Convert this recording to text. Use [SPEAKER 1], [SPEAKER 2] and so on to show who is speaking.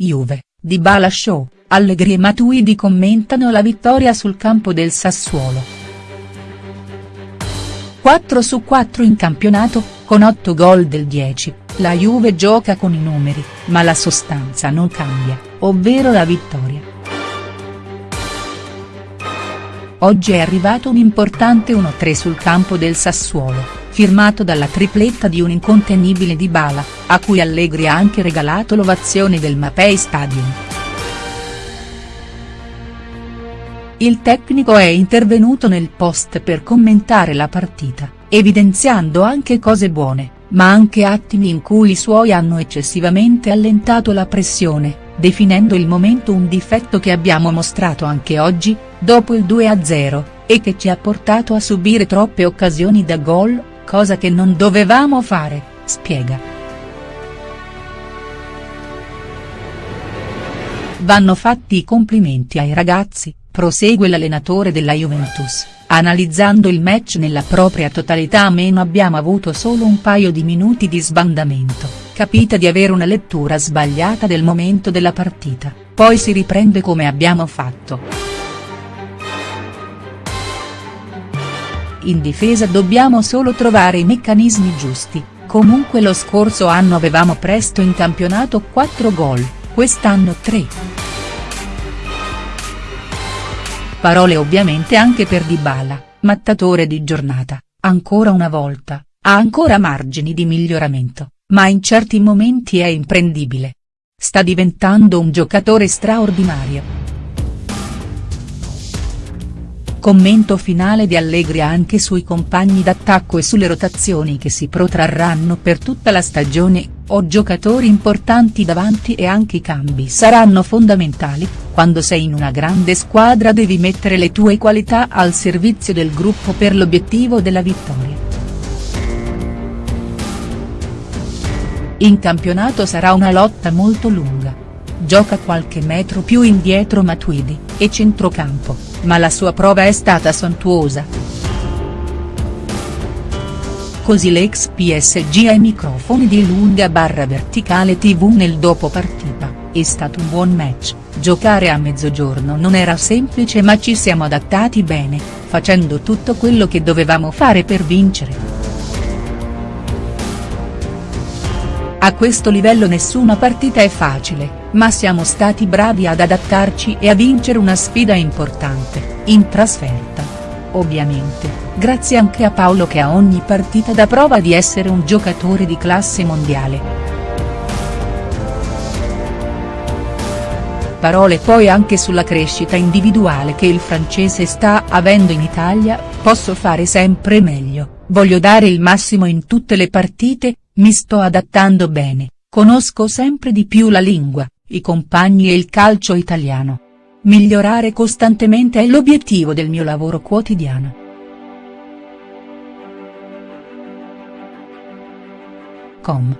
[SPEAKER 1] Juve, Dybala Show, Allegri e Matuidi commentano la vittoria sul campo del Sassuolo. 4 su 4 in campionato, con 8 gol del 10, la Juve gioca con i numeri, ma la sostanza non cambia, ovvero la vittoria. Oggi è arrivato un importante 1-3 sul campo del Sassuolo firmato dalla tripletta di un incontenibile Dybala, a cui Allegri ha anche regalato l'ovazione del Mapei Stadium. Il tecnico è intervenuto nel post per commentare la partita, evidenziando anche cose buone, ma anche attimi in cui i suoi hanno eccessivamente allentato la pressione, definendo il momento un difetto che abbiamo mostrato anche oggi, dopo il 2-0, e che ci ha portato a subire troppe occasioni da gol, cosa che non dovevamo fare, spiega. Vanno fatti i complimenti ai ragazzi, prosegue l'allenatore della Juventus, analizzando il match nella propria totalità meno abbiamo avuto solo un paio di minuti di sbandamento, capita di avere una lettura sbagliata del momento della partita, poi si riprende come abbiamo fatto. In difesa dobbiamo solo trovare i meccanismi giusti, comunque lo scorso anno avevamo presto in campionato 4 gol, quest'anno 3. Parole ovviamente anche per Dybala, mattatore di giornata, ancora una volta, ha ancora margini di miglioramento, ma in certi momenti è imprendibile. Sta diventando un giocatore straordinario. Commento finale di Allegri anche sui compagni d'attacco e sulle rotazioni che si protrarranno per tutta la stagione, ho giocatori importanti davanti e anche i cambi saranno fondamentali, quando sei in una grande squadra devi mettere le tue qualità al servizio del gruppo per l'obiettivo della vittoria. In campionato sarà una lotta molto lunga. Gioca qualche metro più indietro Matuidi, e centrocampo ma la sua prova è stata sontuosa. Così l'ex PSG ai microfoni di lunga barra verticale tv nel dopo partita, è stato un buon match, giocare a mezzogiorno non era semplice ma ci siamo adattati bene, facendo tutto quello che dovevamo fare per vincere. A questo livello nessuna partita è facile, ma siamo stati bravi ad adattarci e a vincere una sfida importante, in trasferta. Ovviamente, grazie anche a Paolo che a ogni partita dà prova di essere un giocatore di classe mondiale. Parole poi anche sulla crescita individuale che il francese sta avendo in Italia, posso fare sempre meglio, voglio dare il massimo in tutte le partite, mi sto adattando bene, conosco sempre di più la lingua, i compagni e il calcio italiano. Migliorare costantemente è l'obiettivo del mio lavoro quotidiano. Com.